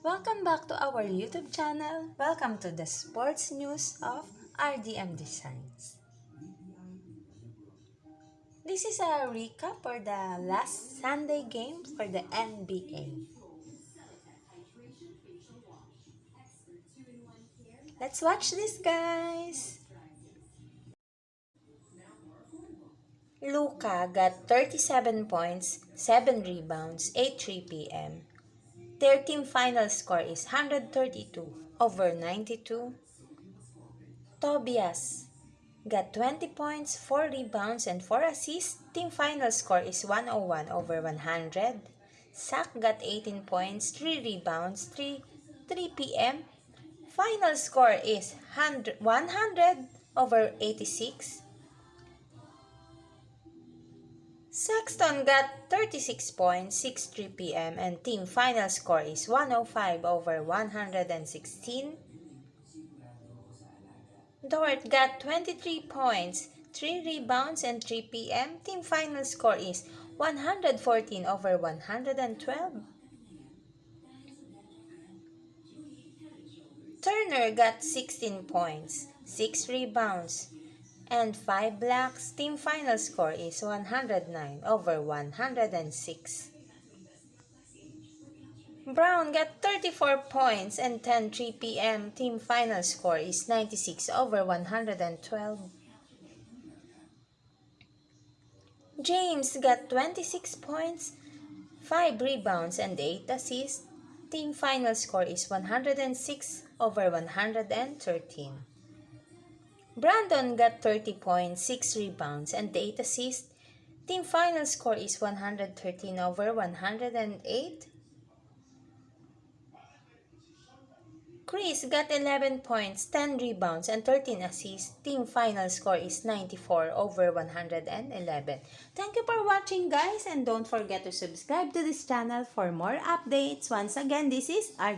Welcome back to our YouTube channel. Welcome to the sports news of RDM Designs. This is a recap for the last Sunday game for the NBA. Let's watch this, guys. Luka got 37 points, 7 rebounds, 8 3 p.m. Their team final score is 132 over 92. Tobias got 20 points, 4 rebounds, and 4 assists. Team final score is 101 over 100. Zach got 18 points, 3 rebounds, 3, 3 p.m. Final score is 100, 100 over 86. Sexton got 36 points, 6 3 p.m. and team final score is 105 over 116. Dort got 23 points, 3 rebounds and 3 p.m. Team final score is 114 over 112. Turner got 16 points, 6 rebounds, and 5 blocks. Team final score is 109 over 106. Brown got 34 points and 10 3 p.m. Team final score is 96 over 112. James got 26 points, 5 rebounds and 8 assists. Team final score is 106 over 113. Brandon got 30 points, 6 rebounds, and 8 assists. Team final score is 113 over 108. Chris got 11 points, 10 rebounds, and 13 assists. Team final score is 94 over 111. Thank you for watching guys and don't forget to subscribe to this channel for more updates. Once again, this is our